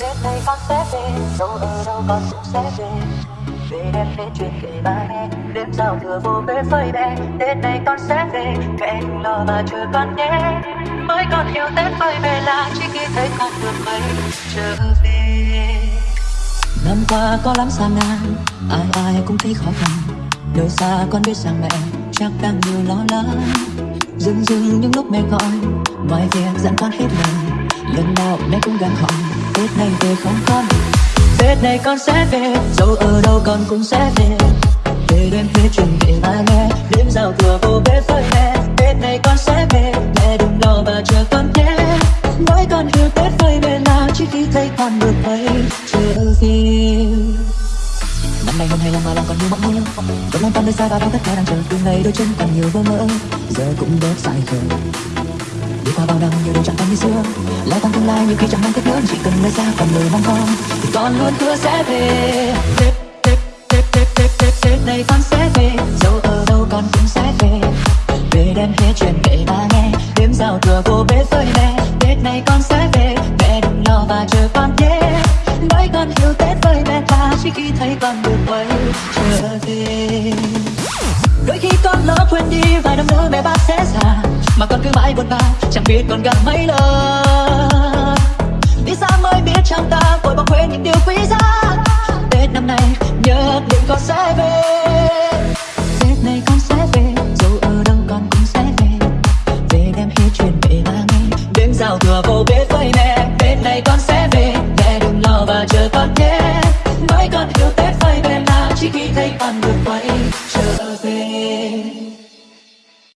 Tết này con sẽ về, Dẫu ở đâu con cũng sẽ về. Về em đến chuyện kể ba nghe Đêm giao thừa vô bếp phơi bè Tết này con sẽ về, Mẹ đừng lo mà chờ con nhé. Mới còn yêu Tết phơi về là Chỉ khi thấy con được mấy. Trở về. Năm qua có lắm gian nan Ai ai cũng thấy khó khăn. Nơi xa con biết rằng mẹ chắc đang nhiều lo lắng. Dừng dừng những lúc mẹ gọi ngoài việc dặn con hết lời. Lần nào mẹ cũng gắng hỏi Tết này về không con Tết này con sẽ về, Dẫu ở đâu con cũng sẽ về. Về đêm hết chuyện về ba nghe, Đêm giao thừa vô bếp với mẹ. Tết này con sẽ về, Mẹ đừng lo và chờ con nhé. Mỗi con yêu Tết với mẹ là Chỉ khi thấy con được thấy. Chờ gì Năm nay hôm hai lòng mà lòng còn nhiều mộng mơ Vẫn lòng con nơi xa và bao tất cả đang chờ. Từ ngày đôi chân còn nhiều vô mơ Giờ cũng bớt dài khờ. Đi qua bao năm nhiều điều chẳng còn như xưa. Lo tăng tương lai nhiều khi chẳng mang tiếc nữa Chỉ cần nơi xa còn lời mong con Thì con luôn hứa sẽ về. Tết, Tết, Tết, Tết, Tết, Tết, Tết này con sẽ về. Dẫu ở đâu con cũng sẽ về. Về đem hết chuyện kể ba nghe Đêm giao thừa cô bế với mẹ Tết này con sẽ về Mẹ đừng lo và chờ con nhé. Nói con hiểu Tết với mẹ ta Chỉ khi thấy con được quay trở về. Đôi khi con lỡ quên đi vài năm nữa mẹ bác sẽ già mà con cứ mãi buồn bã chẳng biết còn gặp mấy lần. Đi xa mới biết trong ta vội bỏ quên những điều quý giá? Tết năm nay, nhất định con sẽ về. Tết này con sẽ về, dù ở đâu con cũng sẽ về. Về đem hết chuyện về ba nghe đêm giao thừa vô bếp với mẹ tết này con sẽ về mẹ đừng lo và chờ con nhé. Mới con hiểu tết phải về là chỉ khi thấy con được quay trở về.